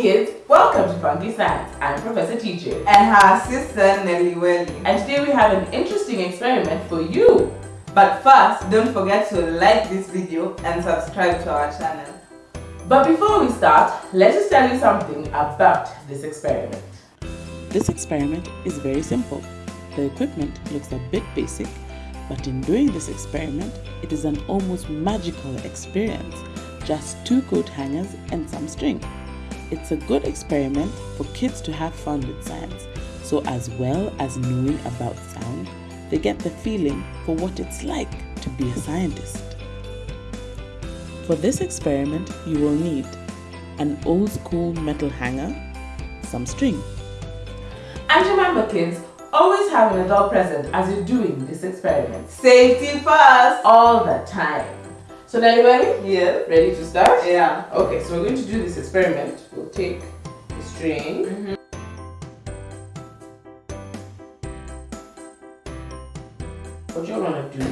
Funky Science. I'm Professor TJ. And her sister Nelly Welly. And today we have an interesting experiment for you. But first, don't forget to like this video and subscribe to our channel. But before we start, let us tell you something about this experiment. This experiment is very simple. The equipment looks a bit basic, but in doing this experiment, it is an almost magical experience. Just two coat hangers and some string. It's a good experiment for kids to have fun with science. So as well as knowing about sound, they get the feeling for what it's like to be a scientist. For this experiment, you will need an old school metal hanger, some string. And remember kids, always have an adult present as you're doing this experiment. Safety first! All the time. So ready? Yeah. Ready to start? Yeah. Okay, so we're going to do this experiment. We'll take the string. Mm -hmm. What you're going to do,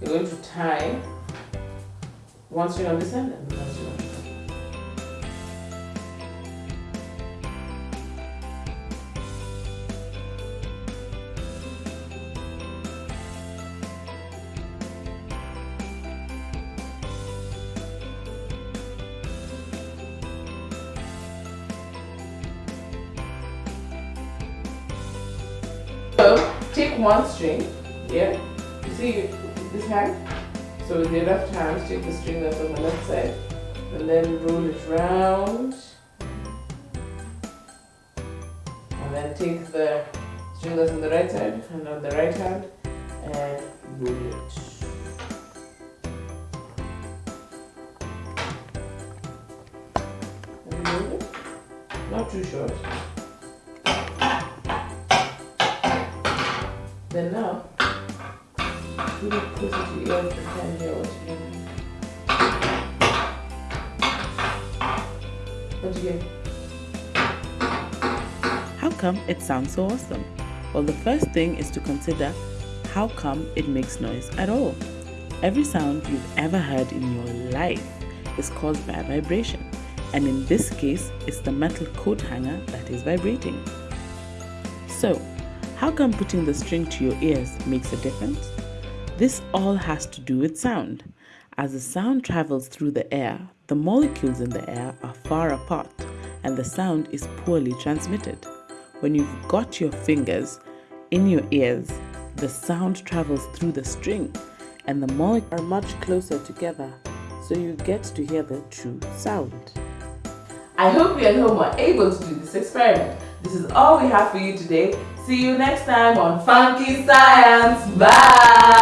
you're going to tie one string on this end and take one string here. You see this hand? So with your left hand, take the string that's on the left side and then roll it round. And then take the string that's on the right side and on the right hand and roll it. Not too short. Then now, and can hear what. What you get? How come it sounds so awesome? Well, the first thing is to consider how come it makes noise at all. Every sound you've ever heard in your life is caused by a vibration, and in this case, it's the metal coat hanger that is vibrating. So, how come putting the string to your ears makes a difference? This all has to do with sound. As the sound travels through the air, the molecules in the air are far apart and the sound is poorly transmitted. When you've got your fingers in your ears, the sound travels through the string and the molecules are much closer together, so you get to hear the true sound. I hope you at home are able to do this experiment. This is all we have for you today. See you next time on Funky Science. Bye!